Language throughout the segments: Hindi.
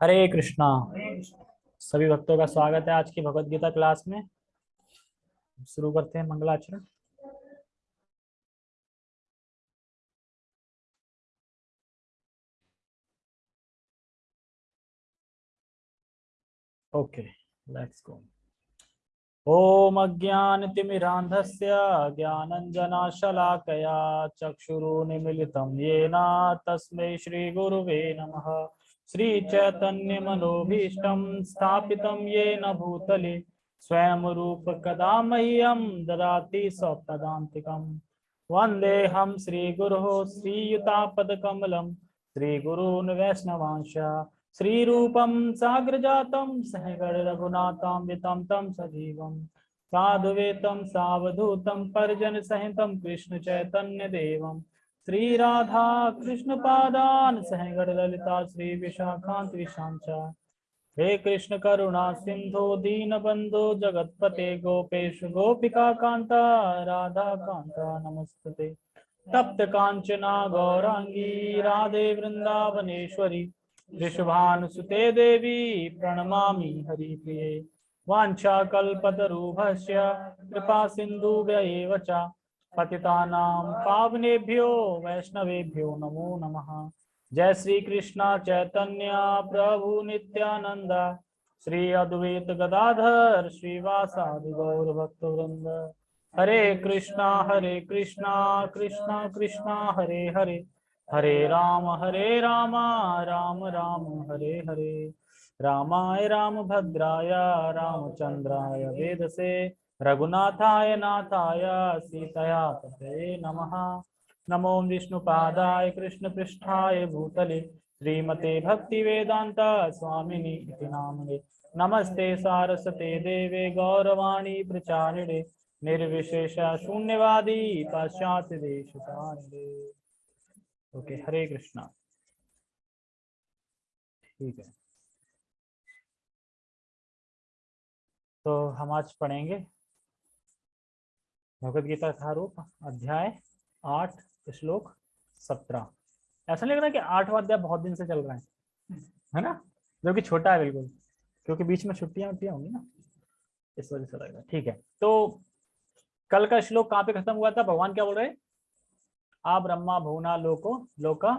हरे कृष्णा। सभी भक्तों का स्वागत है आज की भगवत गीता क्लास में। शुरू करते हैं मंगलाचरण। ओके लेट्स गो ओम अज्ञानतिमिरान्धस्य, ज्ञानञ्जनाशलाकया, चक्षुरुन्मिलितं येन तस्मै श्रीगुरुवे नमः। श्रीचैतन्यमनोभीष्टं स्थापितं येन भूतले स्वयं रूप कदा मह्यं ददाति स्वपदान्तिकम् वन्देऽहं श्रीगुरोः श्रीयुतापदकमलं, श्रीगुरून् वैष्णवांश, श्रीरूपं साग्रजातं सहगणरघुनाथान्वितं तं सजीवं। साधुवेतं, सावधूतं, परिजनसहितं कृष्णचैतन्यदेवं श्रीराधा कृष्णपादान् श्री श्रीविशाखान्त विशाञ्च हे कृष्ण करुणा सिंधु दीनबंधु जगतपते गोपेश गोपिका कांता, राधा कांता नमस्ते। तप्त कांचना गौरांगी राधे वृंदावनेश्वरी ऋषभानुसुते देवी प्रणमा प्रणमामि हरिप्रिये वाञ्छाकल्पतरुभस्य, कृपा सिन्धुभ्य च। पतितानां पावनेभ्यो वैष्णवेभ्यो नमो नमः। जय श्री कृष्ण चैतन्य प्रभु नित्यानंद श्री अद्वैत गदाधर श्रीवासादि गौर भक्त वृंद हरे कृष्णा हरे कृष्णा कृष्णा कृष्णा, हरे हरे। हरे राम हरे राम राम राम, हरे हरे। रामाय राम भद्राय रामचंद्राय वेदसे। रघुनाथाय नाथाय सीतया पते नमः। नमो विष्णुपादाय कृष्णपृष्ठाय भूतले श्रीमते भक्ति वेदांत स्वामिनि इति नामने नमस्ते सारस्वते देवे गौरवाणी प्रचारिणे, निर्विशेष शून्यवादी पाश्चात्य देश ओके, हरे कृष्णा। ठीक है। तो हम आज पढ़ेंगे भगवद गीता का रूप अध्याय आठ, श्लोक सत्रह। ऐसा लग रहा है कि आठवां अध्याय बहुत दिन से चल रहा है है ना? जो कि छोटा है बिल्कुल, क्योंकि बीच में छुट्टियाँ उट्टियाँ होंगी ना, इस वजह से लग रहा है ठीक है तो कल का श्लोक कहाँ पे खत्म हुआ था? भगवान क्या बोल रहे आ ब्रह्मा भुवना लोको, लोका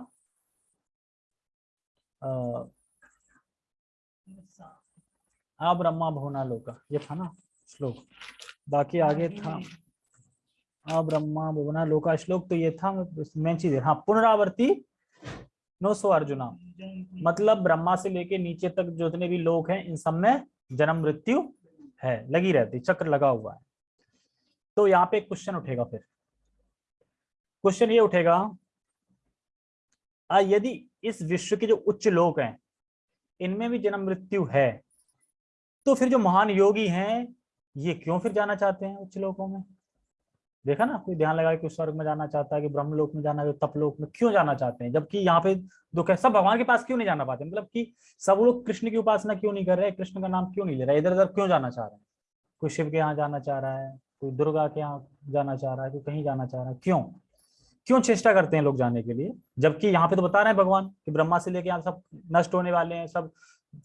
आ ब्रह्मा भुवना लोका। ये था ना श्लोक। बाकी आगे था। ब्रह्मा, भुवना, लोका, श्लोक तो ये था, मेन चीज़ है। हाँ पुनरावर्ती, नो सो अर्जुना। मतलब ब्रह्मा से लेके नीचे तक जितने भी लोग हैं, इन सब में जन्म, मृत्यु है, लगी रहती, चक्र लगा हुआ है। तो यहाँ पे क्वेश्चन उठेगा फिर। क्वेश्चन ये उठेगा यदि इस विश्व के जो उच्च लोक हैं, इनमें भी जन्म, मृत्यु है तो फिर जो महान योगी हैं, ये क्यों फिर जाना चाहते हैं उच्च लोकों में? देखा ना, कोई ध्यान लगा कि स्वर्ग में जाना चाहता है कि ब्रह्मलोक में जाना है तपलोक में क्यों जाना चाहते हैं? जबकि यहाँ पे दुख है सब भगवान के पास क्यों नहीं जाना पाते? मतलब कि सब लोग कृष्ण की उपासना क्यों नहीं कर रहे कृष्ण का नाम क्यों नहीं ले रहे? इधर उधर क्यों जाना चाह रहे हैं? कोई शिव के यहाँ जाना चाह रहा है, कोई दुर्गा के यहाँ जाना चाह रहा है, कोई कहीं जाना चाह रहा है? क्यों? क्यों चेष्टा करते हैं लोग जाने के लिए? जबकि यहाँ पे तो बता रहे हैं भगवान कि ब्रह्मा से लेके यहाँ सब नष्ट होने वाले हैं, सब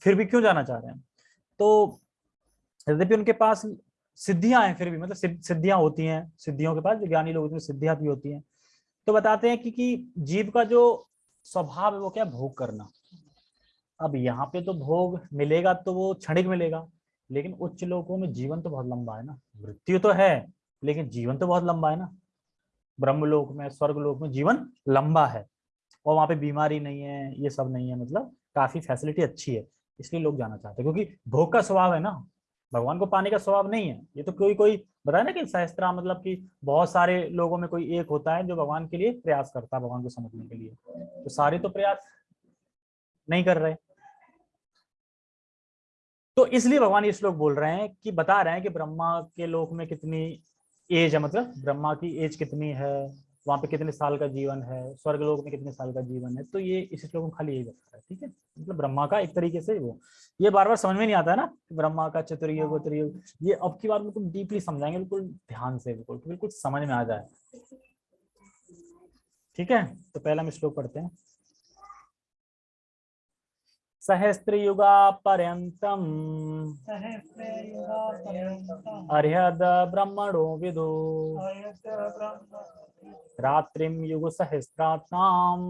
फिर भी क्यों जाना चाह रहे हैं? तो यद्यपि उनके पास सिद्धियाँ हैं फिर भी मतलब सिद्धियाँ होती हैं सिद्धियों के पास जो ज्ञानी लोग सिद्धियाँ भी होती हैं। तो बताते हैं कि, कि जीव का जो स्वभाव है वो क्या भोग करना। अब यहाँ पे तो भोग मिलेगा तो वो क्षणिक मिलेगा लेकिन उच्च लोगों में जीवन तो बहुत लंबा है ना। मृत्यु तो है लेकिन जीवन तो बहुत लंबा है ना। ब्रह्मलोक में स्वर्ग लोक में जीवन लंबा है और वहाँ पे बीमारी नहीं है ये सब नहीं है मतलब काफ़ी फैसिलिटी अच्छी है इसलिए लोग जाना चाहते हैं क्योंकि भोग का स्वभाव है ना। भगवान को पाने का स्वभाव नहीं है। ये तो कोई कोई बताया ना कि सहस्त्रा मतलब कि बहुत सारे लोगों में कोई एक होता है जो भगवान के लिए प्रयास करता है, भगवान को समझने के लिए। तो सारे तो प्रयास नहीं कर रहे। तो इसलिए भगवान ये श्लोक बोल रहे हैं कि, बता रहे हैं कि ब्रह्मा के लोक में कितनी एज है मतलब ब्रह्मा की एज कितनी है? वहाँ पे कितने साल का जीवन है स्वर्ग लोक में कितने साल का जीवन है तो ये इस श्लोक में खाली यही बता है ठीक है? मतलब ब्रह्मा का एक तरीके से वो। ये बार बार समझ में नहीं आता है ना ब्रह्मा का चतुर्युग त्रियुग ये अब की बार बिल्कुल डीपली समझाएँगे बिल्कुल ध्यान से बिल्कुल बिल्कुल समझ में आ जाए। ठीक है? तो पहला हम श्लोक पढ़ते हैं। पर्यन्तम् सहस्रयुगापर्यन्तम् अर्हद ब्रह्मणो विदु। अयतब्रह्म युग रात्रियुगसहस्रनाम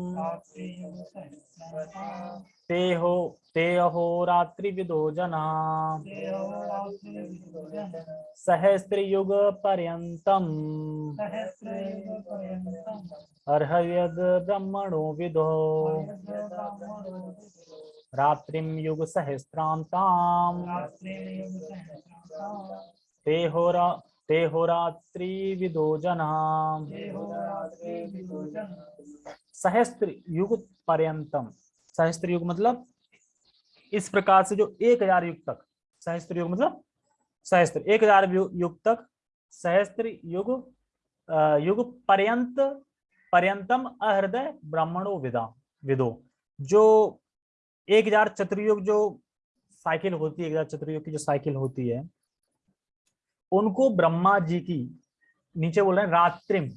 ते हो ते अहोरात्रिविदो जना देवरात्रिविभुजन सहस्त्रयुग पर्यन्तम् सहस्रयुगपर्यन्तम्। अर्हयद ब्रह्मणो विदो। रात्रिं युगसहस्रान्ताम्। रात्रियुगसहस्रनाम ते होरा ते होरात्रिविदो जना। सहस्त्र युग पर्यंतम सहस्त्र युग मतलब इस प्रकार से जो एक हज़ार युग तक। सहस्त्र युग मतलब सहस्त्र। एक हज़ार युग तक सहस्त्र युग युग पर्यंत पर्यंतम अहृदय ब्राह्मणो विदा विदो। जो एक हज़ार चतुर्युग जो साइकिल होती है एक हज़ार चतुर्युग की जो साइकिल होती है उनको ब्रह्मा जी की, नीचे बोल रहे हैं रात्रिम।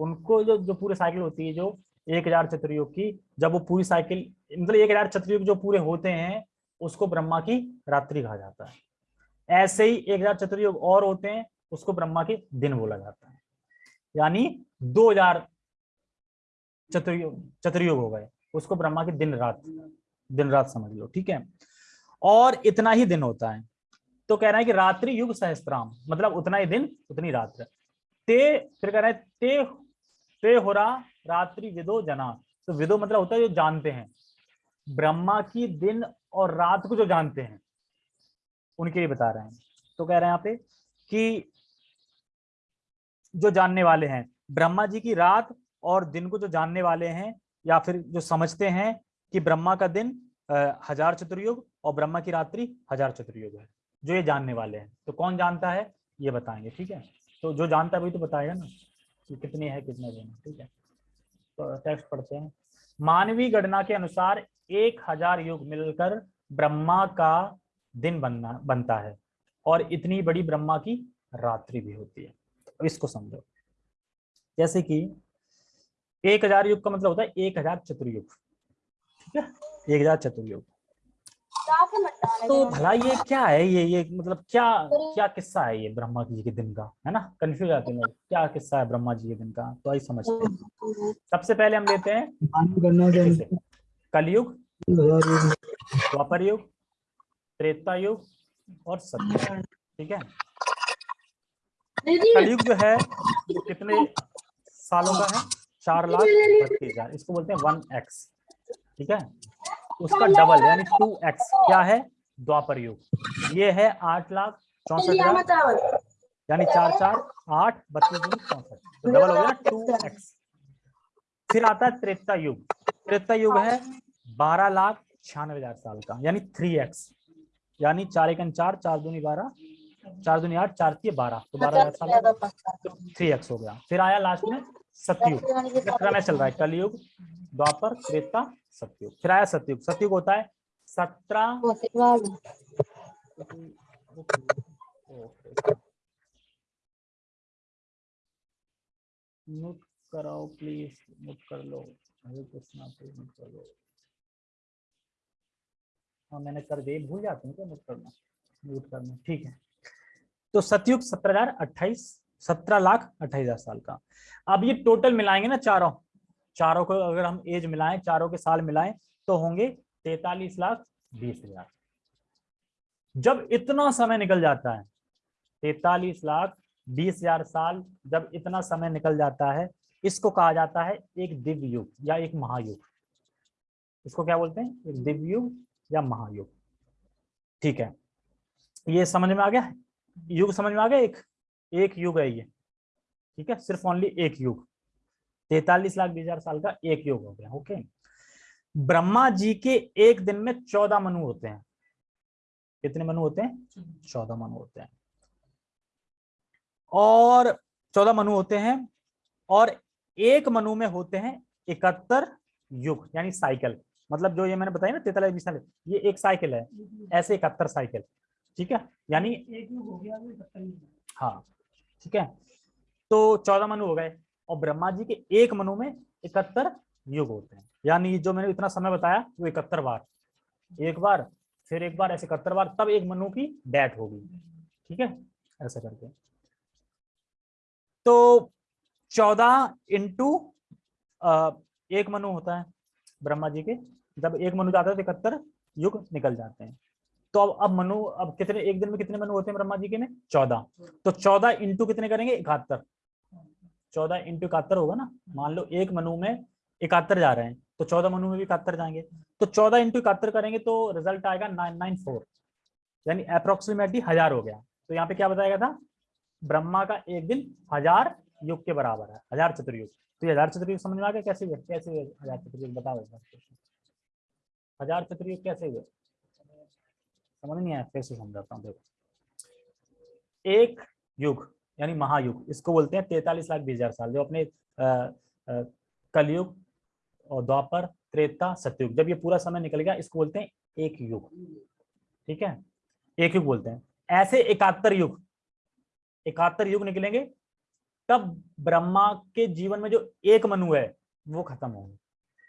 उनको जो जो पूरी साइकिल होती है, जो एक हज़ार चतुर्युग की, जब वो पूरी साइकिल मतलब एक हज़ार चतुर्युग जो पूरे होते हैं, उसको ब्रह्मा की रात्रि कहा जाता है। ऐसे ही एक हज़ार चतुर्युग और होते हैं, उसको ब्रह्मा के दिन बोला जाता है। यानी दो हज़ार चतुर्युग चतुर्युग हो गए, उसको ब्रह्मा के दिन रात दिन रात समझ लो, ठीक है? और इतना ही दिन होता है। तो कह रहा है कि रात्रि युग सहस्त्राम मतलब उतना ही दिन, उतनी रात्र। ते, फिर कह रहा है, ते ते होरा रात्रि विदो जना। तो विदो मतलब होता है जो जानते हैं। ब्रह्मा की दिन और रात को जो जानते हैं, उनके लिए बता रहे हैं। तो कह रहे हैं यहाँ पे कि जो जानने वाले हैं, ब्रह्मा जी की रात और दिन को जो जानने वाले हैं, या फिर जो समझते हैं कि ब्रह्मा का दिन हज़ार चतुर्युग और ब्रह्मा की रात्रि हज़ार चतुर्युग है। जो ये जानने वाले हैं। तो कौन जानता है? ये बताएँगे, ठीक है? तो जो जानता है वही तो बताएगा ना कि कितनी है, कितने दिन ठीक है? तो टेक्स्ट पढ़ते हैं। मानवीय गणना के अनुसार एक हज़ार युग मिलकर ब्रह्मा का दिन बनना, बनता है और इतनी बड़ी ब्रह्मा की रात्रि भी होती है। तो इसको समझो। जैसे कि एक हज़ार युग का मतलब होता है एक हज़ार चतुर्युग, ठीक है? एक हज़ार चतुर्युग। तो भला ये क्या है? ये ये मतलब क्या क्या किस्सा है ये ब्रह्मा जी के दिन का? है ना? कंफ्यूज आते हैं क्या किस्सा है ब्रह्मा जी के दिन का? तो आई समझते हैं। सबसे पहले हम लेते हैं कलयुग द्वापर युग त्रेता युग और सत्युग ठीक है? कलयुग जो है कितने सालों का है? चार लाख बत्तीस हज़ार। इसको बोलते हैं वन एक्स। ठीक है? उसका डबल यानी टू एक्स क्या है? द्वापर युग ये है आठ लाख चौसठ हज़ार, यानी चार चार आठ बत्तीस दूनी चौसठ। तो डबल हो गया टू एक्स फिर आता है त्रेता युग। त्रेता युग है बारह लाख छियानवे हज़ार साल का, यानी थ्री एक्स यानी चार एक चार चार दूनी बारह, चार दूनी आठ, चार तीन बारह तो बारह हज़ार साल। तो थ्री एक्स हो गया। फिर आया लास्ट में सतयुग। में चल रहा है कलयुग द्वापर त्रेता सतयुग। फिर आया सतयुग। सतयुग होता है सत्रह कराओ प्लीज़ म्यूट कर लो। हरे कृष्णा प्लीज़ म्यूट कर लो। हाँ मैंने कर दिए। भूल जाते हैं क्या म्यूट करना? म्यूट करना। ठीक है। तो सतयुग सत्रह हज़ार अट्ठाईस, सत्रह लाख अट्ठाईस हज़ार साल का। अब ये टोटल मिलाएँगे ना चारों। चारों को अगर हम एज मिलाएँ, चारों के साल मिलाएँ तो होंगे तैतालीस लाख, बीस हज़ार। जब इतना समय निकल जाता है, तैतालीस लाख, बीस हज़ार साल जब इतना समय निकल जाता है, इसको कहा जाता है एक दिव्य युग या एक महायुग। इसको क्या बोलते हैं? एक दिव्य युग या महायुग। ठीक है। ये समझ में आ गया? युग समझ में आ गया? एक एक युग है ये। ठीक है? सिर्फ़ ओनली एक युग। तैतालीस लाख बीस हज़ार साल का एक युग हो गया ओके ब्रह्मा जी के एक दिन में चौदह मनु होते हैं। कितने मनु होते हैं? चौदह। मनु होते हैं। और चौदह मनु होते हैं और एक मनु में होते हैं इकहत्तर युग यानी साइकिल। मतलब जो ये मैंने बताया ना तैतालीस बीस साल ये एक साइकिल है ऐसे इकहत्तर साइकिल ठीक है? यानी एक युग हो गया। हाँ ठीक है? तो चौदह मनु हो गए। और ब्रह्मा जी के एक मनु में इकहत्तर युग होते हैं। यानी जो मैंने इतना समय बताया, वो इकहत्तर बार। एक बार, फिर एक बार, ऐसे इकहत्तर बार, तब एक मनु की डेथ होगी। ठीक है? ऐसा करके। तो चौदह इंटू एक मनु होता है ब्रह्मा जी के। जब एक मनु जाता है तो इकहत्तर युग निकल जाते हैं। तो अब अब मनु, अब कितने, एक दिन में कितने मनु होते हैं ब्रह्मा जी के में? चौदह। तो चौदह इंटू कितने करेंगे? इकहत्तर। चौदह इंटू इकहत्तर होगा ना? मान लो एक मनु में इकहत्तर जा रहे हैं तो चौदह मनु में भी इकहत्तर जाएँगे। तो चौदह इंटू इकहत्तर करेंगे तो रिज़ल्ट आएगा नाइन नाइन फोर यानी अप्रोक्सीमेटली हज़ार हो गया। तो यहाँ पे क्या बताया था? ब्रह्मा का एक दिन हज़ार युग के बराबर है, हज़ार चतुर्युग। तो ये हज़ार चतुर्युग समझ में आ गया कैसे हुए? कैसे हुए हज़ार चतुर्युग? बताओ। हज़ार चतुर्युग कैसे हुए? समझ नहीं आया, फिर से समझाता हूँ, देखो। एक युग यानी महायुग, इसको बोलते हैं तैतालीस लाख बीस हज़ार साल। जो अपने कलयुग और द्वापर, त्रेता, सतयुग, जब ये पूरा समय निकल गया, इसको बोलते हैं एक युग। ठीक है? एक युग बोलते हैं। ऐसे इकहत्तर युग इकहत्तर युग निकलेंगे, तब ब्रह्मा के जीवन में जो एक मनु है, वो खत्म होंगे।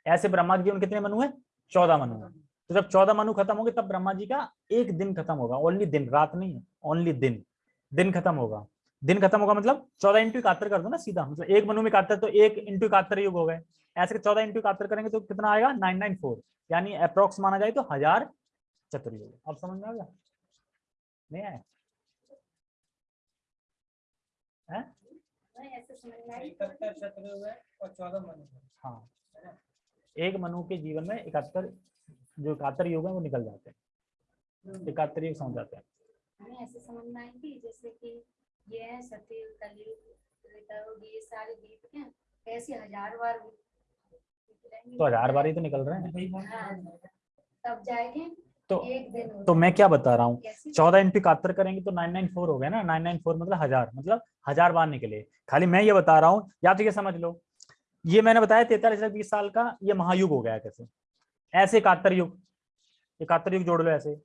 ऐसे ब्रह्मा के जीवन कितने मनु है? चौदह मनु है। तो जब चौदह मनु खत्म होंगे, तब ब्रह्मा जी का एक दिन खत्म होगा। ओनली दिन, रात नहीं है, ओनली दिन। दिन खत्म होगा। दिन खत्म होगा मतलब चौदह इंटू इकहत्तर कर दो ना सीधा मतलब एक मनु में इकहत्तर तो एक इंटू इकहत्तर युग हो गए। ऐसे चौदह इंटू इकहत्तर करेंगे तो कितना आएगा? नाइन नाइन फोर यानी अप्रोक्स माना जाए तो हज़ार चतुर्युग अब समझ में आ गया? नहीं आया? हैं? ऐसे समझ में आई इकहत्तर शत्रु है और चौदह मनु है। हाँ। एक मनु के जीवन में इकहत्तर जो इकहत्तर युग है वो निकल जाते हैं। इकहत्तर युग समझ जाते हैं। हमें ऐसे समझ में आई थी जैसे कि ये है सतयुग कलयुग ये सारे बीत के ऐसे हज़ार बार। तो हज़ार बार ही तो निकल रहे हैं। हाँ, तब जाएँगे तो एक दिन तो मैं क्या बता रहा हूँ? कैसे? चौदह इंटू इकहत्तर करेंगे तो नाइन नाइन फोर हो गया ना? नाइन नाइन फोर मतलब हज़ार मतलब हज़ार बार निकले। खाली मैं ये बता रहा हूँ या तो ये समझ लो। ये मैंने बताया तैतालीस हज़ार बीस साल का ये महायुग हो गया कैसे? ऐसे इकहत्तर युग। इकहत्तर युग जोड़ लो ऐसे।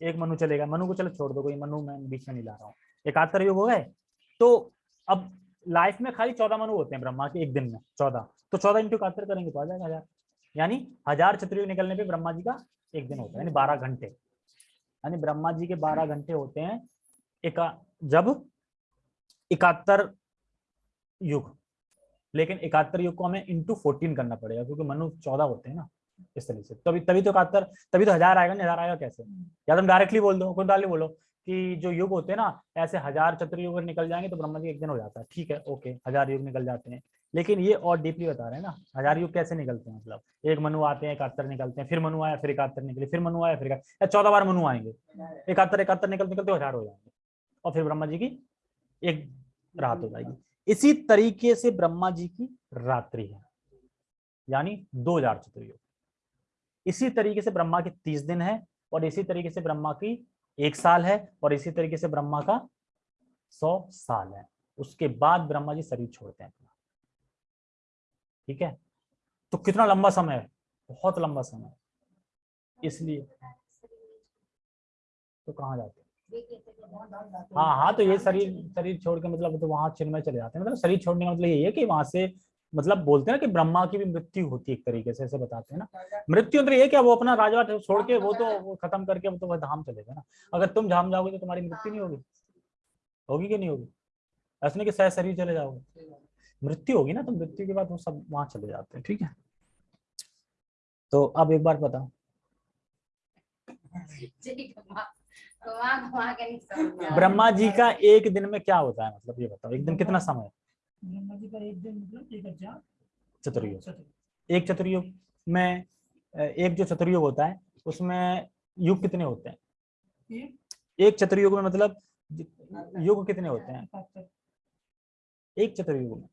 एक मनु चलेगा। मनु को चलो छोड़ दो कोई। मनु मैं बीच में नहीं ला रहा हूँ। इकहत्तर युग हो गए। तो अब लाइफ में खाली चौदह मनु होते हैं ब्रह्मा के एक दिन में, चौदह। तो चौदह इंटू इकहत्तर करेंगे तो आ जाएगा हज़ार यानी हज़ार चतुर्युग निकलने पे ब्रह्मा जी का एक दिन होता है, यानी बारह घंटे। यानी ब्रह्मा जी के बारह घंटे होते हैं एका, जब इकहत्तर युग। लेकिन इकहत्तर युग को हमें इंटू फोर्टीन करना पड़ेगा, क्योंकि मनु चौदह होते हैं ना, इस तरीके से। तभी तभी तो इकहत्तर तभी तो हज़ार आएगा, नहीं, हज़ार आएगा कैसे? या तुम डायरेक्टली बोल दो, कोई बोलो। कि जो युग होते हैं ना, ऐसे हज़ार चतुर्युग अगर निकल जाएँगे तो ब्रह्मा जी एक दिन हो जाता है। ठीक है, ओके, हज़ार युग निकल जाते हैं। लेकिन ये और डीपली बता रहे हैं ना, हज़ार युग कैसे निकलते हैं मतलब? एक मनु आते हैं, इकहत्तर निकलते हैं, फिर मनु आया, फिर इकहत्तर निकले, फिर मनु आया, फिर चौदह बार मनु आएँगे। इकहत्तर इकहत्तर निकलते निकलते हज़ार हो जाएँगे। और फिर ब्रह्मा जी की एक रात हो जाएगी। इसी तरीके से ब्रह्मा जी की रात्रि है, यानी दो हज़ार चतुर्युग। इसी तरीके से ब्रह्मा के तीस दिन है और इसी तरीके से ब्रह्मा की एक साल है और इसी तरीके से ब्रह्मा का सौ साल है। उसके बाद ब्रह्मा जी शरीर छोड़ते हैं अपना। ठीक है? तो कितना लंबा समय है? बहुत लंबा समय है। इसलिए। तो कहाँ जाते हैं? हाँ हाँ तो ये शरीर शरीर छोड़ के मतलब तो वहाँ चिन्मय चले जाते हैं। मतलब शरीर छोड़ने का मतलब यही है कि वहाँ से मतलब बोलते हैं ना कि ब्रह्मा की भी मृत्यु होती है एक तरीके से ऐसे बताते हैं ना। मृत्यु मतलब ये क्या वो अपना राजवाट छोड़ के वो तो वो खत्म करके वो तो वह धाम चलेगा ना। अगर तुम धाम जाओगे तो तुम्हारी मृत्यु नहीं होगी। होगी कि नहीं होगी? ऐसा नहीं कि सह शरीर चले जाओगे। मृत्यु होगी ना तो मृत्यु के बाद वो सब वहाँ चले जाते हैं ठीक है? तो अब एक बार बताओ। ब्रह्मा जी का एक दिन में क्या होता है? मतलब ये बताओ एक दिन कितना समय चतुर्युग। एक चतुर्युग में एक जो चतुर्युग होता है उसमें युग कितने होते हैं? एक चतुर्युग में मतलब युग कितने होते हैं? एक चतुर्युग में।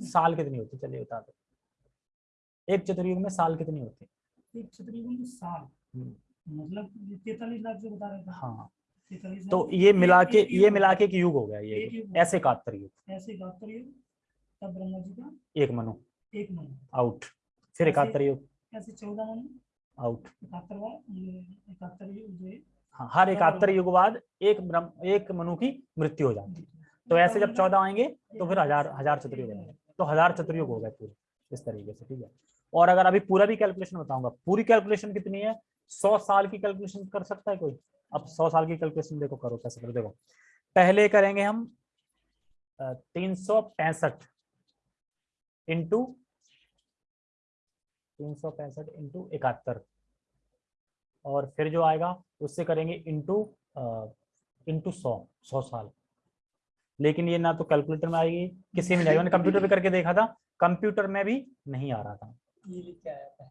साल कितनी होती है? चलिए बता दो। एक चतुर्युग में साल कितनी होती है? एक चतुर्युग में साल। हम्म, मतलब तैतालीस लाख जो बता रहे थे। हाँ। तो ये मिला के ये मिला के एक युग हो गया ये। ऐसे इकहत्तर युग ऐसे इकहत्तर युग तब ब्रह्मा जी का एक मनु। एक मनु। आउट। फिर इकहत्तर युग। ऐसे चौदह मनु। आउट। इकहत्तर युग हाँ। हर इकहत्तर युग बाद एक ब्रह्म एक मनु की मृत्यु हो जाती है। तो ऐसे जब चौदह आएँगे तो फिर हज़ार हज़ार चतुर्युग आएँगे तो हज़ार चतुर्युग हो गए पूरे इस तरीके से ठीक है। और अगर अभी पूरा भी कैलकुलेशन बताऊँगा पूरी कैलकुलेशन कितनी है? सौ साल की कैलकुलेशन कर सकता है कोई? अब सौ साल की कैलकुलेशन देखो करो कैसे करो देखो। पहले करेंगे हम तीन सौ पैंसठ इंटू तीन सौ पैंसठ इंटू इकहत्तर। और फिर जो आएगा उससे करेंगे इंटू इंटू सौ सौ साल। लेकिन ये ना तो कैलकुलेटर में आएगी किसी में मैंने कंप्यूटर पे करके देखा था कंप्यूटर में भी नहीं आ रहा था। ये क्या आता है?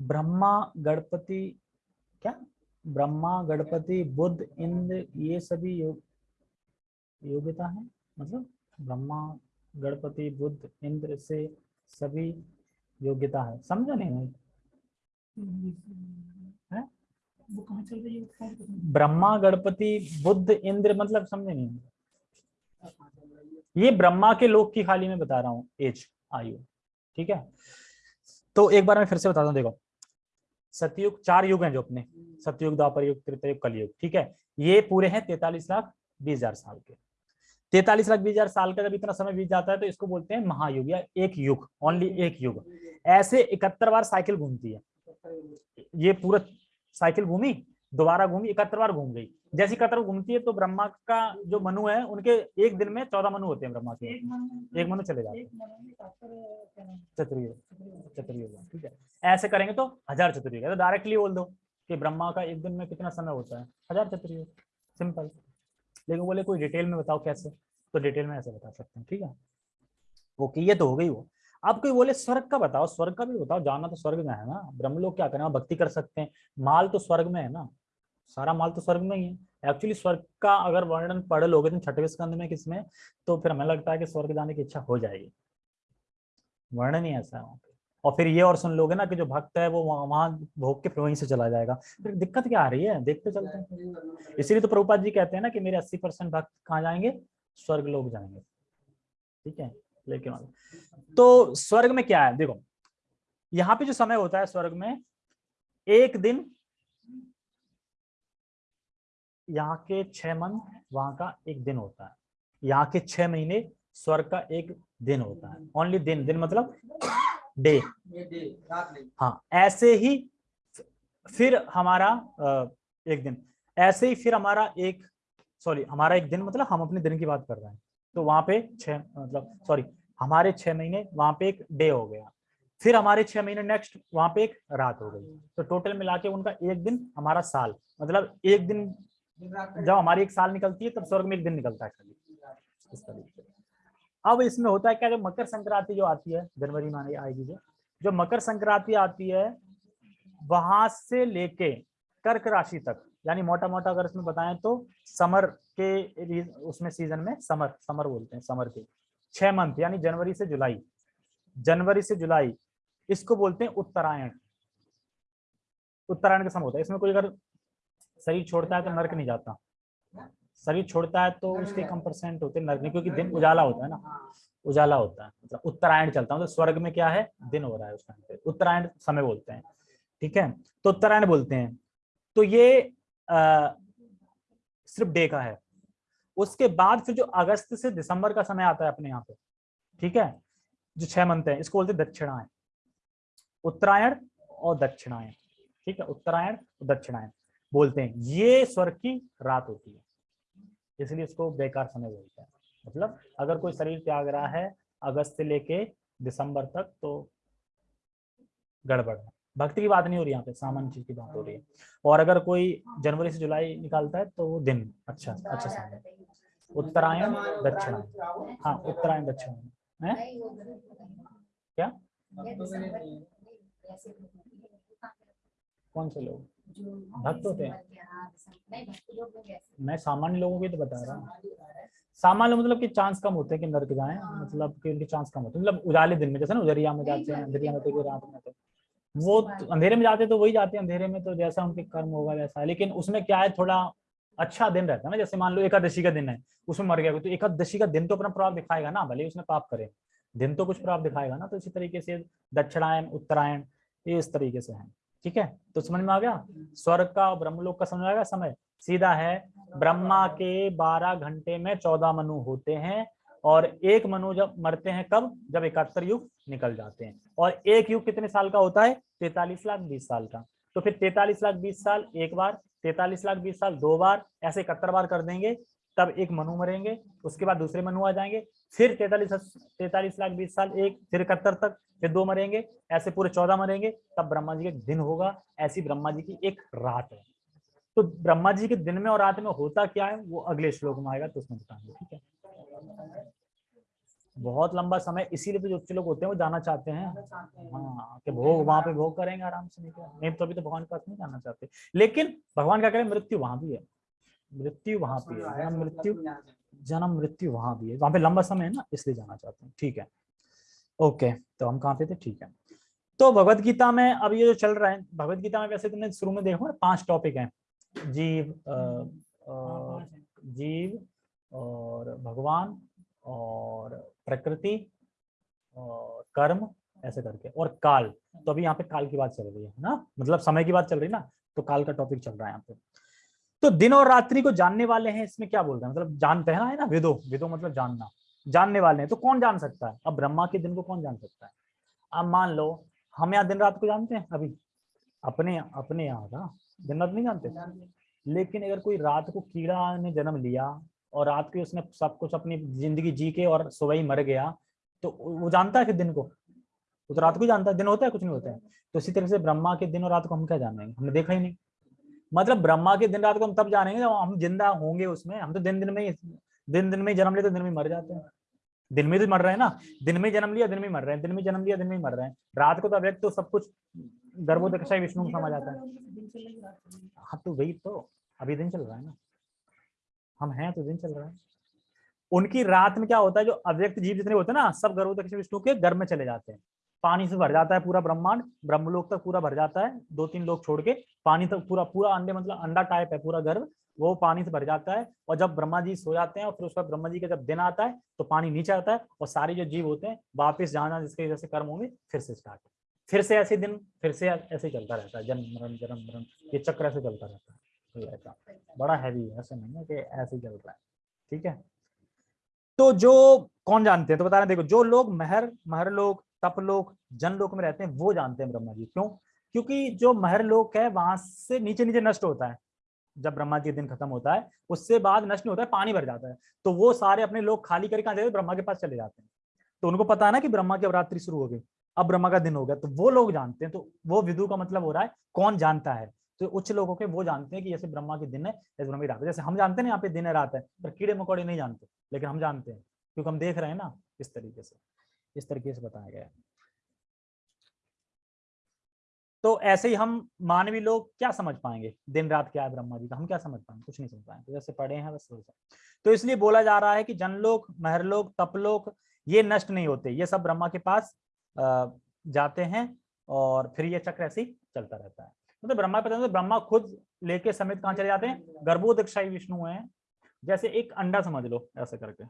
ब्रह्मा गणपति क्या? ब्रह्मा गणपति बुद्ध इंद्र ये सभी योग योग्यता है? मतलब ब्रह्मा गणपति बुद्ध इंद्र से सभी योग्यता है। समझा नहीं हैं? वो कहाँ चल रही है? ब्रह्मा गणपति बुद्ध इंद्र मतलब समझे नहीं? ये ब्रह्मा के लोक की खाली में बता रहा हूँ एज आयु। ठीक है? तो एक बार मैं फिर से बताता हूँ देखो। सतयुग चार युग हैं जो अपने। सतयुग द्वापर युग त्रितयुग कलयुग ठीक है? ये पूरे हैं तैतालीस लाख बीस हज़ार साल के। तैतालीस लाख बीस हज़ार साल का जब इतना समय बीत जाता है तो इसको बोलते हैं महायुग या एक युग ओनली एक युग। ऐसे इकहत्तर बार साइकिल घूमती है। ये पूरा साइकिल घूमी दोबारा घूमी इकहत्तर बार घूम गई। जैसी इकहत्तर घूमती है तो ब्रह्मा का जो मनु है उनके एक दिन में चौदह मनु होते हैं ब्रह्मा के। एक मनु चले जाते हैं। चतुर्युग ठीक है। ऐसे करेंगे तो हज़ार चतुर्युग है तो डायरेक्टली बोल दो कि ब्रह्मा का एक दिन में कितना समय होता है हज़ार चतुर्युग सिंपल लेकिन बोले कोई डिटेल में बताओ कैसे? तो डिटेल में ऐसे बता सकते हैं ठीक है? ओके ये तो हो गई वो। अब कोई बोले स्वर्ग का बताओ, स्वर्ग का भी बताओ, जाना तो स्वर्ग में है ना। ब्रह्म लोग क्या करें भक्ति कर सकते हैं। माल तो स्वर्ग में है ना। सारा माल तो स्वर्ग में ही है। एक्चुअली स्वर्ग का अगर वर्णन पढ़ लोगे छठवें स्कंद में किसमें तो फिर हमें लगता है कि स्वर्ग जाने की इच्छा हो जाएगी। वर्णन ही ऐसा है और फिर ये और सुन लोगे ना कि जो भक्त है वो वहाँ भोग के फिर वहीं से चला जाएगा। फिर दिक्कत क्या आ रही है? देखते चलते हैं। इसीलिए तो प्रभुपाद जी कहते हैं ना कि मेरे अस्सी परसेंट भक्त कहाँ जाएँगे? स्वर्ग लोग जाएँगे। ठीक है? लेकिन तो स्वर्ग में क्या है? देखो, यहाँ पे जो समय होता है स्वर्ग में, एक दिन, यहाँ के छह मन, वहाँ का एक दिन होता है। यहाँ के छह महीने स्वर्ग का एक दिन होता है। ओनली दिन दिन मतलब डे हाँ ऐसे ही फिर हमारा एक दिन। ऐसे ही फिर हमारा एक सॉरी हमारा एक दिन मतलब हम अपने दिन की बात कर रहे हैं। तो वहाँ पे छह मतलब सॉरी हमारे छह महीने वहाँ पे एक डे हो गया। फिर हमारे छह महीने नेक्स्ट वहाँ पे एक रात हो गई। तो टोटल मिला के उनका एक दिन हमारा साल मतलब एक दिन जब हमारी एक साल निकलती है, तब स्वर्ग में एक दिन निकलता है इस तरीके अब इसमें होता है क्या जो मकर संक्रांति जो आती है, जनवरी में आएगी जो जो मकर संक्रांति आती है, वहाँ से लेके कर्क राशि तक, यानी मोटा मोटा अगर इसमें बताएँ तो समर के उसमें सीज़न में समर समर बोलते हैं समर के। छह मंथ यानी जनवरी से जुलाई। जनवरी से जुलाई इसको बोलते हैं उत्तरायण। उत्तरायण का समय होता है। इसमें कोई अगर शरीर छोड़ता है तो नर्क नहीं जाता। शरीर छोड़ता है तो उसके कम परसेंट होते हैं नरक नहीं क्योंकि दिन उजाला होता है ना। उजाला होता है। मतलब उत्तरायण चलता है। मतलब स्वर्ग में क्या है? दिन हो रहा है उस टाइम पे। उत्तरायण समय बोलते हैं। ठीक है? तो उत्तरायण बोलते हैं। तो ये आ, सिर्फ़ डे का है। उसके बाद फिर जो अगस्त से दिसंबर का समय आता है अपने यहाँ पे, ठीक है? जो छह मंथ है, इसको बोलते हैं दक्षिणायन। उत्तरायण और दक्षिणायन, ठीक है? उत्तरायण और दक्षिणायन बोलते हैं। ये स्वर्ग की रात होती है, इसलिए इसको बेकार समय बोलते हैं। मतलब अगर कोई शरीर त्याग रहा है अगस्त से लेके दिसंबर तक तो गड़बड़ है। भक्ति की बात नहीं हो रही यहाँ पे सामान्य चीज़ की बात हो रही है। और अगर कोई जनवरी से जुलाई निकालता है तो वो दिन अच्छा अच्छा समय उत्तरायण दक्षिणायन हाँ उत्तरायण दक्षिणायन है? हो गई। क्या? नहीं, ऐसे कौन से लोग? भक्त होते हैं? हाँ, मैं। सामान्य लोगों की तो बता रहा हूँ। सामान्य मतलब कि चांस कम होते हैं कि नरक जाए मतलब कि उनके चांस कम होते हैं। मतलब उजाले दिन में जैसे ना उजरिया में जाते हैं अंधेरिया में तो रात में तो वो अंधेरे में जाते तो वही जाते हैं अंधेरे में तो जैसा उनके कर्म होगा वैसा लेकिन उसमें क्या है, थोड़ा अच्छा दिन रहता है ना, जैसे मान लो एकादशी का दिन है, उसमें मर गया तो एकादशी का दिन तो अपना प्रभाव दिखाएगा ना, भले उसने पाप करे, दिन तो कुछ प्रभाव दिखाएगा ना तो इसी तरीके से दक्षिणायन, उत्तरायण, ये इस तरीके से है। ठीक है? तो समझ में आ गया? स्वर्ग का और ब्रह्मलोक का समझ में आ गया समय? सीधा है, ब्रह्मा के बारह घंटे में चौदह मनु होते हैं, और एक मनु जब मरते हैं कब? जब इकहत्तर युग निकल जाते हैं। और एक युग कितने साल का होता है? तैतालीस लाख बीस साल का। तो फिर तैतालीस लाख बीस साल एक बार, तैतालीस लाख बीस साल दो बार, ऐसे इकहत्तर बार कर देंगे, तब एक मनु मरेंगे, उसके बाद दूसरे मनु आ जाएँगे, फिर तैतालीस तैतालीस लाख बीस साल एक, फिर इकहत्तर तक, फिर दो मरेंगे, ऐसे पूरे चौदह मरेंगे, तब ब्रह्मा जी का दिन होगा, ऐसी ब्रह्मा जी की एक रात है। तो ब्रह्मा जी के दिन में और रात में होता क्या है? वो अगले श्लोक में आएगा तो उसमें बताएँगे ठीक है? बहुत लंबा समय इसीलिए तो जो लोग होते हैं वो जाना चाहते हैं। हाँ। कि भोग वहाँ पे भोग करेंगे आराम से नहीं क्या नहीं तो अभी तो भगवान के पास नहीं जाना चाहते। लेकिन भगवान क्या करें मृत्यु वहाँ भी है। मृत्यु वहाँ पे है। जन्म मृत्यु जन्म मृत्यु वहाँ भी है। वहाँ पे लंबा समय है ना इसलिए जाना चाहते हैं। ठीक है। ओके तो हम कहाँ पे थे? ठीक है। तो भगवत गीता में अब ये जो चल रहा है भगवत गीता में वैसे तुमने शुरू में देखो ना पाँच टॉपिक हैं। जीव अ, अ, जीव और भगवान और प्रकृति और कर्म ऐसे करके। और काल तो अभी यहाँ पे काल की बात चल रही है ना? मतलब समय की बात चल रही है ना तो काल का टॉपिक चल रहा है यहाँ पे। तो दिन और रात्रि को जानने वाले हैं इसमें क्या बोल रहे हैं? मतलब जानते हैं ना है ना? विदो विदो मतलब जानना जानने वाले हैं तो कौन जान सकता है? अब ब्रह्मा के दिन को कौन जान सकता है? अब मान लो हम यहाँ दिन रात को जानते हैं अभी? अपने अपने यहाँ का दिन रात नहीं जानते। लेकिन अगर कोई रात को कीड़ा ने जन्म लिया और रात के उसने सब कुछ अपनी ज़िंदगी जी के और सुबह ही मर गया। तो वो जानता है फिर दिन को, वो तो रात को ही जानता है, दिन होता है, कुछ नहीं होता है। तो इसी तरह से ब्रह्मा के दिन और रात को हम क्या जानेंगे हमने देखा ही नहीं। मतलब ब्रह्मा के दिन रात को हम तब जानेंगे जब हम ज़िंदा होंगे उसमें। हम तो दिन दिन में ही, दिन दिन में जन्म लेते, दिन में मर जाते हैं। दिन में तो मर रहे हैं ना। दिन में जन्म लिया, दिन में मर रहे हैं। दिन में जन्म लिया, दिन में मर रहे हैं। रात को तो अव्यक्त तो सब कुछ गर्भोदक्षाई विष्णु में समझ आता है। हाँ तो वही तो। अभी दिन चल रहा है ना। हम हैं तो दिन चल रहा है। उनकी रात में क्या होता है, जो अव्यक्त जीव जितने होते हैं ना, सब गर्भोदक्ष विष्णु के गर्भ में चले जाते हैं। पानी से भर जाता है पूरा ब्रह्मांड, ब्रह्मलोक तक पूरा भर जाता है दो तीन लोग छोड़ के पानी तक पूरा पूरा अंडे मतलब अंडा टाइप है पूरा गर्भ, वो पानी से भर जाता है और जब ब्रह्मा जी सो जाते हैं और फिर उसका ब्रह्मा जी का जब दिन आता है तो पानी नीचे आता है और सारे जो जीव होते हैं, वापिस जहाँ जहाँ जिसके जैसे कर्म होंगे, फिर से स्टार्ट फिर से ऐसे दिन, फिर से ऐसे चलता रहता है, जन्म, मरण जन्म, मरण, ये चक्र ऐसे चलता रहता है। ऐसा बड़ा हैवी है ऐसा नहीं है कि ऐसे ही चल रहा है ठीक है? तो जो कौन जानते हैं? तो बता रहे देखो जो लोग महर महर लोग तप लोग जन लोक में रहते हैं वो जानते हैं ब्रह्मा जी। क्यों? क्योंकि जो महर लोक है वहाँ से नीचे नीचे नष्ट होता है। जब ब्रह्मा जी का दिन खत्म होता है उससे बाद नष्ट नहीं होता है पानी भर जाता है। तो वो सारे अपने लोग खाली करके कहाँ जाते हैं ब्रह्मा के पास चले जाते हैं। तो उनको पता है ना कि ब्रह्मा की अवरात्रि शुरू हो गई अब ब्रह्मा का दिन हो गया तो वो लोग जानते हैं। तो वो विदु का मतलब हो रहा है कौन जानता है? तो उच्च लोगों के वो जानते हैं कि जैसे ब्रह्मा के दिन है जैसे ब्रह्मा की रात है। जैसे हम जानते हैं यहाँ पे दिन है, रात है, पर कीड़े मकोड़े नहीं जानते, लेकिन हम जानते हैं, क्योंकि हम देख रहे हैं ना, इस तरीके से, इस तरीके से बताया गया तो ऐसे ही हम मानवीय लोग क्या समझ पाएँगे? दिन, रात क्या है ब्रह्मा जी का? हम क्या समझ पाएँगे? कुछ नहीं समझ पाएँगे। जैसे पढ़े हैं, बस वैसे तो इसलिए बोला जा रहा है कि जनलोक महरलोक तपलोक ये नष्ट नहीं होते। ये सब ब्रह्मा के पास जाते हैं और फिर ये चक्र ऐसे ही चलता रहता है। मतलब ब्रह्मा पता तो ब्रह्मा खुद लेके समेत कहाँ चले जाते हैं? गर्भोदक्षाई विष्णु है। जैसे एक अंडा समझ लो, ऐसे करके।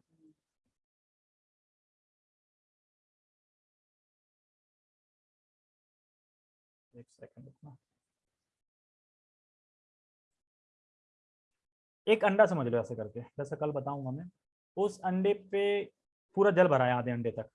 एक अंडा समझ लो, ऐसे करके। जैसे कल बताऊँगा मैं, उस अंडे पे पूरा जल भरा है आधे अंडे तक।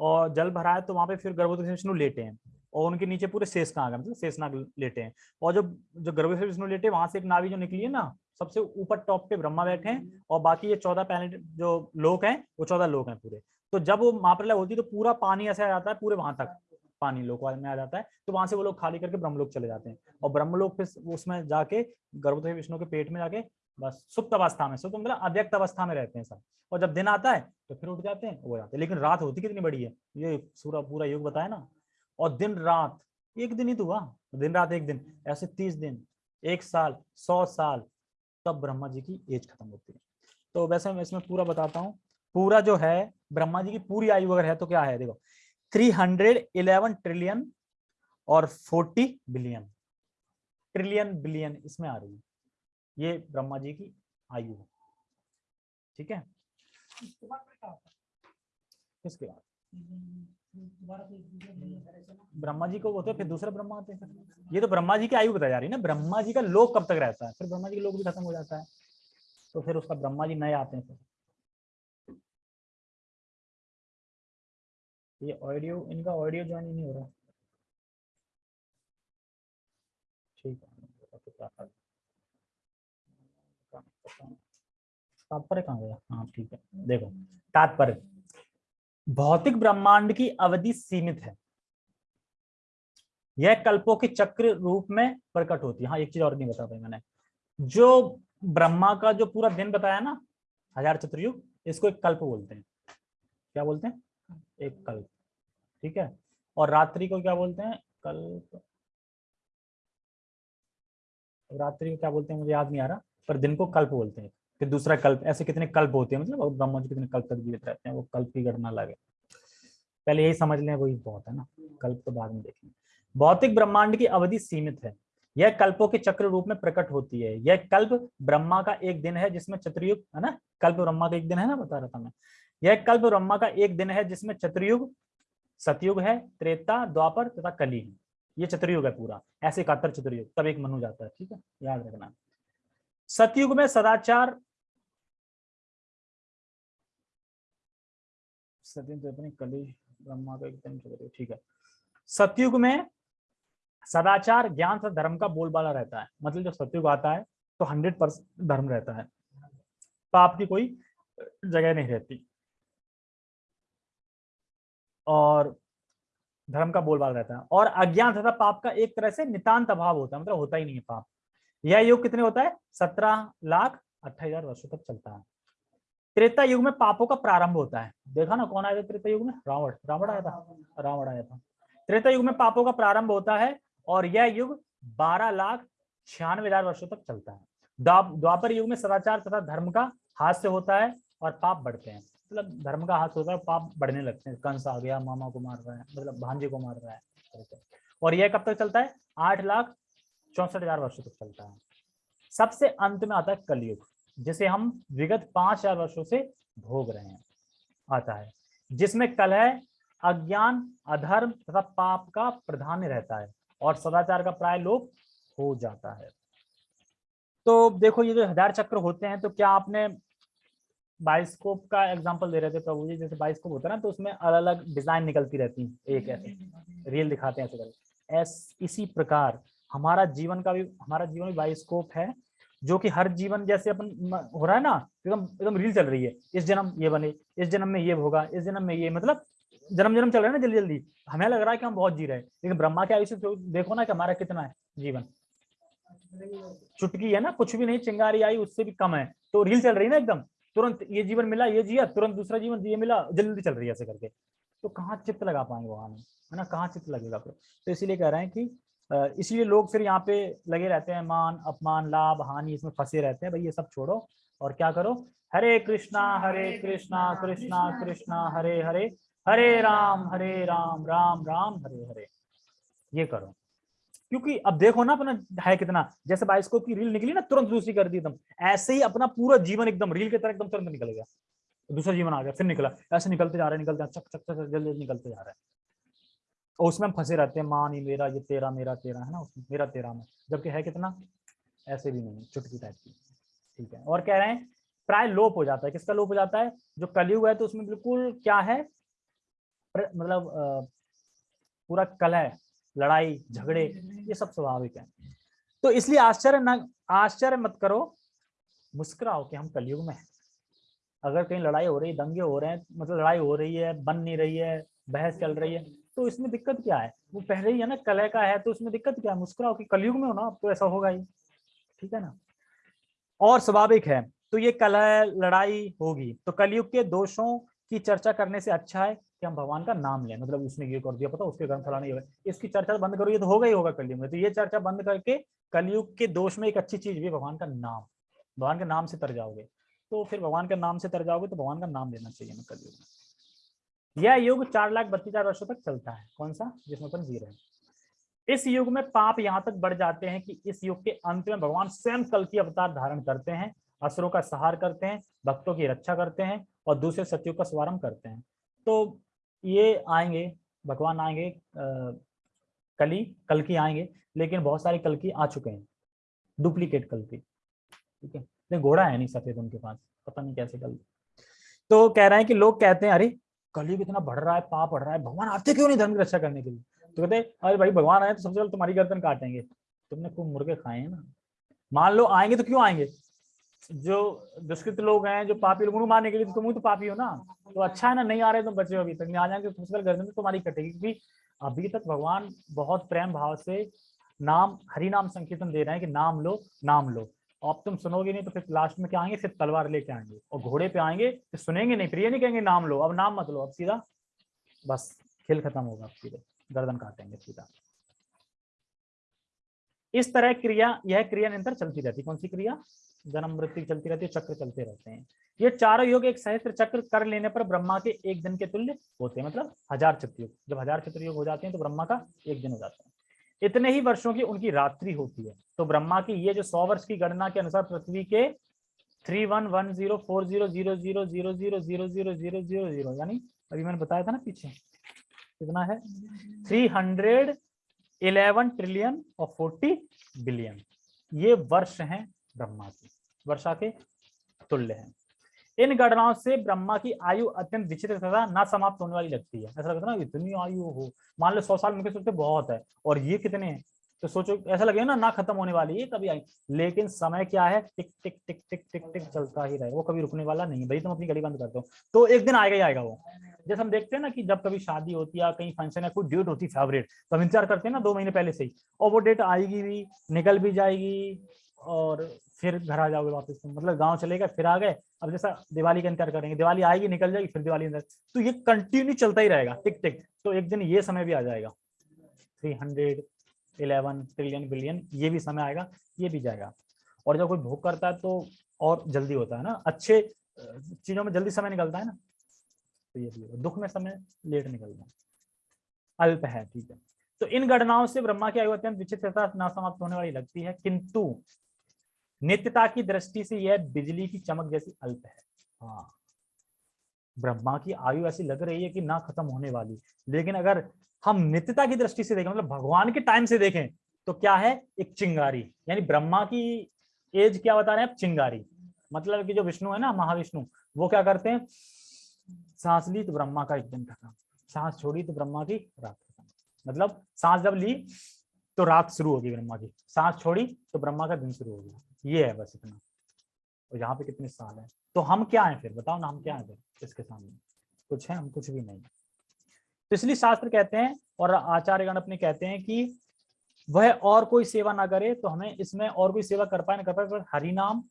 और जल भरा है तो वहाँ पे फिर गर्भवती विष्णु लेटे हैं। और उनके नीचे पूरे शेषनाग है मतलब शेषनाग लेटे हैं। और जो जो गर्भवती विष्णु लेटे, वहाँ से एक नावी जो निकली है ना, सबसे ऊपर टॉप पे ब्रह्मा बैठे हैं और बाकी ये चौदह प्लैनेट जो लोक हैं, वो चौदह लोक हैं पूरे। तो जब वो महाप्रलय होती है तो पूरा पानी ऐसे आ जाता है, पूरे वहाँ तक पानी लोक में आ जाता है। तो वहाँ से वो लोग खाली करके ब्रह्मलोक चले जाते हैं। और ब्रह्मलोक फिर उसमें जाके गर्भवती विष्णु के पेट में जाके, बस सुप्त अवस्था में, सुप्त मतलब अव्यक्त अवस्था में रहते हैं सब। और जब दिन आता है तो फिर उठ जाते हैं, वो जाते हैं। लेकिन रात होती कितनी बड़ी है? ये पूरा पूरा युग बताया ना। और दिन रात एक दिन ही तो हुआ। दिन रात एक दिन ऐसे तीस दिन एक साल सौ साल तब ब्रह्मा जी की एज खत्म होती है। तो वैसे मैं इसमें पूरा बताता हूँ। पूरा जो है ब्रह्मा जी की पूरी आयु अगर है तो क्या है? देखो 311 ट्रिलियन और 40 बिलियन ट्रिलियन बिलियन इसमें आ रही है। ये ब्रह्मा जी की आयु है। ठीक है? किसके बाद ब्रह्मा जी को होते फिर दूसरे ब्रह्मा आते हैं ये तो ब्रह्मा जी की आयु बताई जा रही है ना। ब्रह्मा जी का लोक कब तक रहता है? फिर ब्रह्मा जी का लोक भी खत्म हो जाता है। तो फिर उसका ब्रह्मा जी नए आते हैं फिर ये ऑडियो, इनका ऑडियो ज्वाइन नहीं हो रहा। ठीक है। तात्पर्य कहाँ गया? हाँ ठीक है। देखो, तात्पर्य। भौतिक ब्रह्मांड की अवधि सीमित है। यह कल्पों के चक्र रूप में प्रकट होती है। हाँ एक चीज़ और नहीं बता पाई मैंने। जो ब्रह्मा का जो पूरा दिन बताया ना, हज़ार चतुर्युग, इसको एक कल्प बोलते हैं। क्या बोलते हैं? एक कल्प। ठीक है? और रात्रि को क्या बोलते हैं? कल्प। रात्रि को क्या बोलते हैं? मुझे याद नहीं आ रहा, पर दिन को कल्प बोलते हैं। फिर दूसरा कल्प, ऐसे कितने कल्प होते हैं? मतलब ब्रह्मा जी कितने कल्प तक जीवित रहते हैं, वो कल्प की गणना लगे। पहले यही समझ लें, वही बहुत है ना। कल्प तो बाद में देखेंगे। भौतिक ब्रह्मांड की अवधि सीमित है। यह कल्पों के चक्र रूप में प्रकट होती है। यह कल्प ब्रह्मा का एक दिन है, जिसमें चतुर्युग, है ना? कल्प ब्रह्मा का एक दिन है ना? बता रहा था मैं। यह कल्प ब्रह्मा का एक दिन है, जिसमें चतुर्युग, सतयुग है, त्रेता, द्वापर तथा कली है। ये चतुर्युग है पूरा। ऐसे इकहत्तर चतुर्युग, तब एक मनु जाता है, ठीक है? याद रखना। सतयुग में सदाचार सतयुग तो कली ब्रह्मा का एकदम ठीक है। सतयुग में सदाचार, ज्ञान तथा धर्म का बोलबाला रहता है। मतलब जब सतयुग आता है तो हंड्रेड परसेंट धर्म रहता है। पाप की कोई जगह नहीं रहती। और धर्म का बोलबाला रहता है। और अज्ञान तथा पाप का एक तरह से नितांत अभाव होता है। मतलब होता ही नहीं है पाप। यह युग कितने होता है? सत्रह लाख अट्ठाईस हज़ार वर्षों तक चलता है। त्रेता युग में पापों का प्रारंभ होता है। देखा ना कौन आया था त्रेता युग में? रावण। रावण आया था? रावण। आया था। त्रेता युग में पापों का प्रारंभ होता है और यह युग बारह लाख छियानवे हज़ार वर्षों तक चलता है। द्वापर युग में सदाचार तथा धर्म का हास्य होता है और पाप बढ़ते हैं। मतलब धर्म का हाथ होता है पाप बढ़ने लगते हैं। कंस आ गया मामा को मार रहा है मतलब भांजे को मार रहा है। और यह कब तक चलता है? आठ लाख चौसठ हज़ार वर्षों तक चलता है। सबसे अंत में आता है कलयुग जिसे हम विगत पाँच हज़ार वर्षों से भोग रहे हैं। आता है, जिसमें कलह अज्ञान, अधर्म तथा पाप का प्राधान्य रहता है और सदाचार का प्राय लोप हो जाता है। तो देखो, ये जो हज़ार चक्र होते हैं तो क्या आपने बाइस्कोप का एग्जांपल दे रहे थे प्रभु जी? जैसे बाइस्कोप होता है ना तो उसमें अलग अलग डिज़ाइन निकलती रहती है, एक ऐसे। रील दिखाते हैं ऐसे करके। इसी प्रकार हमारा जीवन का भी, हमारा जीवन भी बाइस्कोप है जो कि हर जीवन जैसे अपन हो रहा है ना, एकदम एकदम रील चल रही है। इस जन्म ये बने, इस जन्म में ये होगा, इस जन्म में ये मतलब जन्म जन्म चल रहा है ना जल्दी जल्दी। हमें लग रहा है कि हम बहुत जी रहे हैं, लेकिन ब्रह्मा के आयुष्य तो देखो ना कि हमारा कितना है जीवन। चुटकी है ना, कुछ भी नहीं, चिंगारी आई, उससे भी कम है। तो रील चल रही है ना एकदम। तुरंत ये जीवन मिला, ये जिया, तुरंत दूसरा जीवन, ये मिला, जल्दी चल रही है ऐसे करके। तो कहाँ चित्त लगा पाएँगे वहाँ है ना, कहाँ चित्त लगेगा फिर? तो इसीलिए कह रहे हैं कि इसलिए लोग फिर यहाँ पे लगे रहते हैं, मान, अपमान, लाभ, हानि, इसमें फंसे रहते हैं, भाई ये सब छोड़ो और क्या करो? हरे कृष्णा हरे कृष्णा कृष्णा कृष्णा, हरे हरे हरे राम हरे राम राम राम, हरे हरे। ये करो। क्योंकि अब देखो ना अपना है कितना, जैसे बाइस्कोप की रील निकली ना, तुरंत दूसरी कर दी एकदम। ऐसे ही अपना पूरा जीवन एकदम, रील की तरह एकदम तुरंत निकल गया। दूसरा जीवन आ गया, फिर निकला। ऐसे निकलते जा रहे हैं निकलते चक चक चक जल्दी जल्दी निकलते जा रहे। हैं और उसमें हम फंसे रहते हैं मान ही मेरा ये तेरा मेरा तेरा है ना? उसमें मेरा तेरा में जबकि है कितना? ऐसे भी नहीं चुटकी टाइप की। ठीक है और कह रहे हैं प्राय लोप हो जाता है। किसका लोप हो जाता है? जो कलयुग है तो उसमें बिल्कुल क्या है? मतलब पूरा कलह लड़ाई झगड़े ये सब स्वाभाविक है। तो इसलिए आश्चर्य न आश्चर्य मत करो मुस्कुराओ कि हम कलयुग में हैं। अगर कहीं लड़ाई हो रही है दंगे हो रहे हैं मतलब लड़ाई हो रही है बन नहीं रही है बहस चल रही है तो इसमें दिक्कत क्या है? वो पहले ही है ना, कलह का है तो उसमें दिक्कत क्या है? मुस्कुराओ कि कलयुग में हो ना तो ऐसा होगा ही। ठीक है ना? और स्वाभाविक है तो ये कलह लड़ाई होगी। तो कलयुग के दोषों की चर्चा करने से अच्छा है कि हम भगवान का नाम लें। मतलब उसने ये कर दिया, पता उसके घर फलाना ये इसकी चर्चा बंद करो, ये तो होगा ही होगा कलयुग में। तो ये चर्चा बंद करके कलयुग के दोष में एक अच्छी चीज़ भी भगवान का नाम। भगवान के नाम से तर जाओगे। तो फिर भगवान के नाम से तर जाओगे तो भगवान का नाम लेना चाहिए हमें कलयुग में। यह युग चार लाख बत्तीस हज़ार वर्षों तक चलता है। कौन सा? जिसमें अपन जी रहे हैं। इस युग में पाप यहाँ तक बढ़ जाते हैं कि इस युग के अंत में भगवान स्वयं कल की अवतार धारण करते हैं, असुरों का सहार करते हैं, भक्तों की रक्षा करते हैं और दूसरे सत्युग का शुभारंभ करते हैं। तो ये आएँगे, भगवान आएँगे कली, कल की आएँगे, लेकिन बहुत सारे कल की आ चुके हैं। डुप्लीकेट कल की। ठीक है? घोड़ा है नहीं सफ़ेद उनके पास। पता नहीं कैसे कल। तो कह रहे हैं कि लोग कहते हैं, अरे कलयुग इतना बढ़ रहा है, पाप बढ़ रहा है, भगवान आते क्यों नहीं धर्म की रक्षा करने के लिए? तो कहते अरे भाई भगवान आए तो सबसे पहले तुम्हारी गर्दन काटेंगे। तुमने खूब मुर्गे खाए हैं ना। मान लो आएँगे तो क्यों आएँगे? जो दुष्कृत लोग हैं, जो पापी लोग, उनको मारने के लिए तो तुम तो पापी हो ना। तो अच्छा है ना, नहीं आ रहे तुम बचे हो अभी तक, नहीं आ जाएँगे तो फ़सल गर्दन में तुम्हारी कटेगी। क्योंकि अभी तक भगवान बहुत प्रेम भाव से नाम, हरि नाम संकीर्तन दे रहे हैं कि नाम लो नाम लो। अब तुम सुनोगे नहीं तो फिर लास्ट में क्या आएँगे? सिर्फ़ तलवार लेके आएँगे और घोड़े पे आएँगे तो सुनेंगे नहीं, फिर ये नहीं कहेंगे, नाम लो, अब नाम मत लो, अब सीधा बस खेल खत्म होगा सीधे गर्दन काटेंगे सीधा। इस तरह क्रिया, यह क्रिया निरंतर चलती रहती कौन सी क्रिया? जन्म, मृत्यु चलती रहती है, चक्र चलते रहते हैं। ये चारों योग एक सहस्त्र चक्र कर लेने पर ब्रह्मा के एक दिन के तुल्य होते हैं मतलब हज़ार चतुर्युग जब हज़ार चतुर्युग हो जाते हैं तो ब्रह्मा का एक दिन हो जाता है। इतने ही वर्षों की उनकी रात्रि होती है। तो ब्रह्मा की ये जो सौ वर्ष की गणना के अनुसार पृथ्वी के three one one zero four zero zero zero zero zero zero zero zero zero zero यानी अभी मैंने बताया था ना पीछे। कितना है? थ्री हंड्रेड इलेवन ट्रिलियन और फोर्टी बिलियन ये वर्ष हैं ब्रह्मा की। वर्षा के तुल्य हैं। इन गणनाओं से ब्रह्मा की आयु अत्यंत विचित्र तथा ना समाप्त होने वाली लगती है। ऐसा लगता है ना, इतनी आयु हो। मान लो सौ साल मुझे सोचते बहुत है, और ये कितने हैं? तो सोचो, ऐसा लगेगा ना ना खत्म होने वाली है कभी आई लेकिन समय क्या है? टिक टिक टिक टिक टिक टिक चलता ही रहेगा वो कभी रुकने वाला नहीं भाई, तुम अपनी घड़ी बंद कर दो। तो एक दिन आएगा ही आएगा वो। जैसे हम देखते हैं ना कि जब कभी शादी होती है कहीं फ़ंक्शन है कोई डेट होती है फेवरेट तो हम इंतज़ार करते हैं ना, दो महीने पहले से ही, और वो डेट आएगी भी, निकल भी जाएगी और फिर घर आ जाओगे वापस तुम। मतलब गाँव चलेगा फिर आ गए, अब जैसा दिवाली का इंतज़ार करेंगे, दिवाली आएगी, निकल जाएगी, फिर दिवाली अंदर। तो ये कंटिन्यू चलता ही रहेगा टिक टिक तो एक दिन ये समय भी आ जाएगा। Three hundred eleven trillion billion ये भी समय आएगा, ये भी जाएगा। और जब कोई भोग करता है तो और जल्दी होता है ना। अच्छे चीज़ों में जल्दी समय निकलता है ना। तो ये भी दुख में समय लेट निकलता है। अल्प है, ठीक है। तो इन गणनाओं से ब्रह्मा की आयु अत्यंत विचित्रता ना समाप्त होने वाली लगती है। किंतु नित्यता की दृष्टि से यह बिजली की चमक जैसी अल्प है। हाँ। ब्रह्मा की आयु ऐसी लग रही है कि ना खत्म होने वाली। लेकिन अगर हम नित्यता की दृष्टि से देखें मतलब भगवान के टाइम से देखें तो क्या है? एक चिंगारी। यानी ब्रह्मा की एज क्या बता रहे हैं चिंगारी। मतलब कि जो विष्णु है ना, महाविष्णु, वो क्या करते हैं? सांस ली तो ब्रह्मा का एक दिन खत्म। सांस छोड़ी तो ब्रह्मा की रात खत्म। मतलब सांस जब ली तो रात शुरू होगी ब्रह्मा की। सांस छोड़ी तो ब्रह्मा का दिन शुरू हो गया। ये है बस इतना। और यहाँ पे कितने साल है? तो हम क्या है फिर? बताओ ना हम क्या है फिर इसके सामने? कुछ है, हम कुछ भी नहीं। तो इसलिए शास्त्र कहते हैं और आचार्यगण अपने कहते हैं कि वह और कोई सेवा ना करे तो हमें इसमें और कोई सेवा कर पाए ना कर पाए तो हरिनाम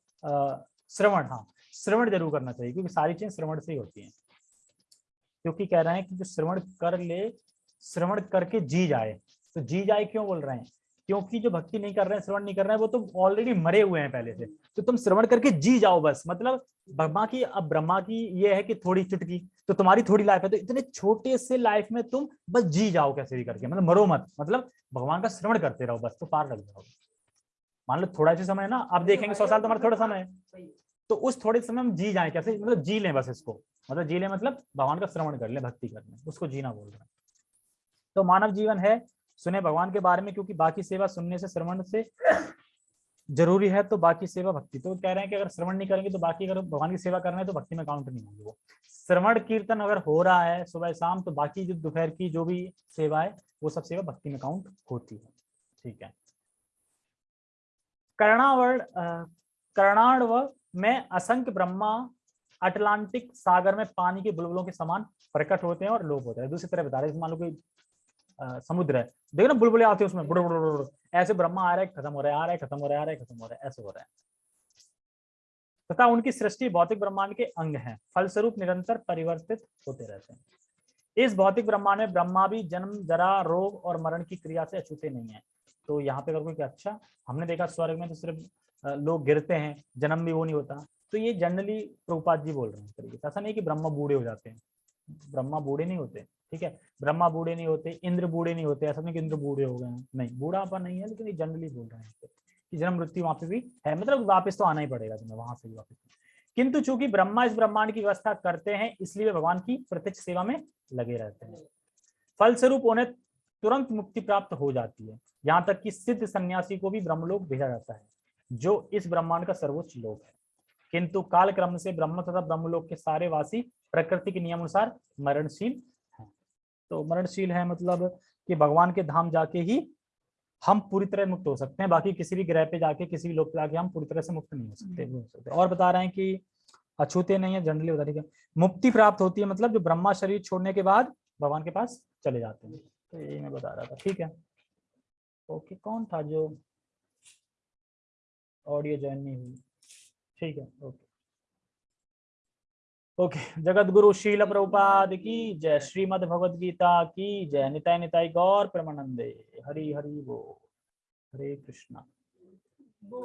श्रवण हाँ श्रवण ज़रूर करना चाहिए, क्योंकि सारी चीज़ें श्रवण से ही होती हैं। क्योंकि कह रहे हैं कि जो श्रवण कर ले, श्रवण करके जी जाए। तो जी जाए क्यों बोल रहे हैं? क्योंकि जो भक्ति नहीं कर रहे हैं श्रवण नहीं कर रहे हैं वो तो ऑलरेडी मरे हुए हैं पहले से। तो तुम श्रवण करके जी जाओ बस। मतलब ब्रह्मा की अब ब्रह्मा की ये है कि थोड़ी चुटकी तो तुम्हारी थोड़ी लाइफ है तो इतने छोटे से लाइफ में तुम बस जी जाओ कैसे भी करके। मतलब मरो मत। मतलब भगवान का श्रवण करते रहो बस तो पार लग जाओ। मान लो थोड़ा सा समय है ना आप देखेंगे सौ साल तुम्हारा थोड़ा समय है। तो उस थोड़े समय हम जी जाए कैसे? मतलब जी लें बस इसको। मतलब जी लें मतलब भगवान का श्रवण कर ले भक्ति कर ले उसको जीना बोल रहे हैं तो मानव जीवन है सुने भगवान के बारे में, क्योंकि बाकी सेवा सुनने से, श्रवण से ज़रूरी है तो बाकी सेवा भक्ति। तो कह रहे हैं कि अगर श्रवण नहीं करेंगे तो बाकी अगर भगवान की सेवा करना है तो भक्ति में काउंट नहीं होगी वो। श्रवण कीर्तन अगर हो रहा है, सुबह शाम तो बाकी जो दोपहर की जो भी सेवा है, वो सब सेवा भक्ति में काउंट होती है। ठीक है। कर्णावर्ण कर्णाणव में असंख्य ब्रह्मा, अटलांटिक सागर में पानी के बुलबुलों के समान प्रकट होते हैं और लोप होते हैं। दूसरी तरह बता रहे मान लो कोई समुद्र है। देखो ना, बुलबुले आते हैं उसमें, बुड़ बुड़ बुड़ ऐसे ब्रह्मा आ रहा है, खत्म हो रहा है, आ रहा है, खत्म हो रहा है, आ रहा है, खत्म हो रहा है, ऐसे हो रहा है। तथा उनकी सृष्टि भौतिक ब्रह्मांड के अंग हैं। फलस्वरूप निरंतर परिवर्तित होते रहते हैं। इस भौतिक ब्रह्मांड में ब्रह्मा भी जन्म, जरा, रोग और मरण की क्रिया से अछूते नहीं है। तो यहाँ पे अगर कोई अच्छा हमने देखा स्वर्ग में तो सिर्फ़ लोग गिरते हैं, जन्म भी वो नहीं होता। तो ये जनरली प्रभुपाद जी बोल रहे हैं तरीके ऐसा नहीं कि ब्रह्मा बूढ़े हो जाते हैं। ब्रह्मा बूढ़े नहीं होते। ठीक है? ब्रह्मा बूढ़े नहीं होते, इंद्र बूढ़े नहीं होते, ऐसा नहीं कि इंद्र बूढ़े हो गए नहीं बूढ़ापा नहीं है, लेकिन ये जनरली बोल रहे हैं कि जन्म मृत्यु वहाँ पे भी है मतलब वापस तो आना ही पड़ेगा तुम्हें, वहाँ से भी वापस। किंतु चूँकि ब्रह्मा इस ब्रह्मांड की व्यवस्था करते हैं, इसलिए भगवान की प्रत्यक्ष सेवा में लगे रहते हैं। फलस्वरूप उन्हें तुरंत मुक्ति प्राप्त हो जाती है। यहाँ तक कि सिद्ध सन्यासी को भी ब्रह्मलोक भेजा जाता है, जो इस ब्रह्मांड का सर्वोच्च लोक है। किंतु काल क्रम से ब्रह्म तथा ब्रह्मलोक के सारे वासी प्रकृति के नियम अनुसार मरणशील तो मरणशील है मतलब कि भगवान के धाम जाके ही हम पूरी तरह मुक्त हो सकते हैं। बाकी किसी भी ग्रह पे जाके किसी भी लोक पे जाके हम पूरी तरह से मुक्त नहीं हो सकते नहीं हो सकते। और बता रहे हैं कि अछूते नहीं है जनरली बता रही है मुक्ति प्राप्त होती है मतलब जो ब्रह्मा शरीर छोड़ने के बाद भगवान के पास चले जाते हैं। तो यही मैं बता रहा था ठीक है? ओके कौन था जो ऑडियो ज्वाइन नहीं हुई? ठीक है ओके। ओके जगत गुरु शील प्रभुपाद की जय, श्रीमद भगवद गीता की जय, निताय निताय गौर प्रमानंदे। हरि हरि वो हरे कृष्णा।